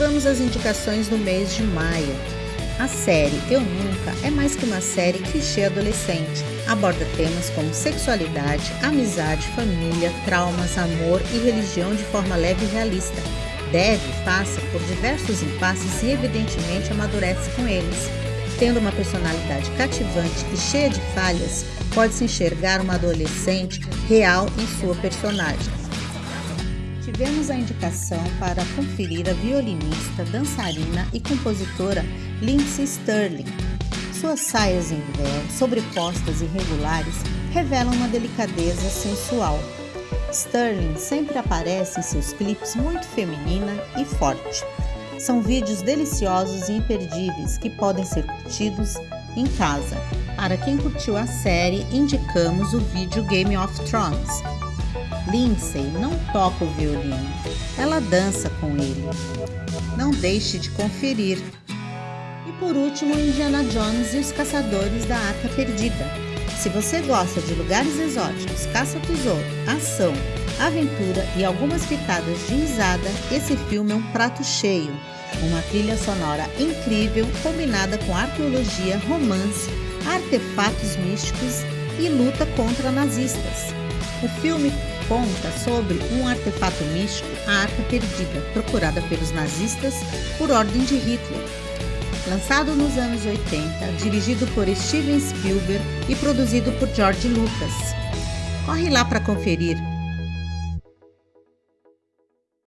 vamos às indicações do mês de maio. A série Eu Nunca é mais que uma série clichê adolescente. Aborda temas como sexualidade, amizade, família, traumas, amor e religião de forma leve e realista. Deve passa por diversos impasses e evidentemente amadurece com eles. Tendo uma personalidade cativante e cheia de falhas, pode-se enxergar uma adolescente real em sua personagem. Tivemos a indicação para conferir a violinista, dançarina e compositora Lindsay Sterling. Suas saias em véu, sobrepostas e regulares, revelam uma delicadeza sensual. Sterling sempre aparece em seus clipes muito feminina e forte. São vídeos deliciosos e imperdíveis que podem ser curtidos em casa. Para quem curtiu a série, indicamos o vídeo Game of Thrones. Lindsay não toca o violino, ela dança com ele. Não deixe de conferir. E por último, Indiana Jones e os Caçadores da Arca Perdida. Se você gosta de lugares exóticos, caça-tesouro, ação, aventura e algumas pitadas de risada, esse filme é um prato cheio. Uma trilha sonora incrível combinada com arqueologia, romance, artefatos místicos e luta contra nazistas. O filme conta sobre um artefato místico, a Arca Perdida, procurada pelos nazistas por ordem de Hitler. Lançado nos anos 80, dirigido por Steven Spielberg e produzido por George Lucas. Corre lá para conferir!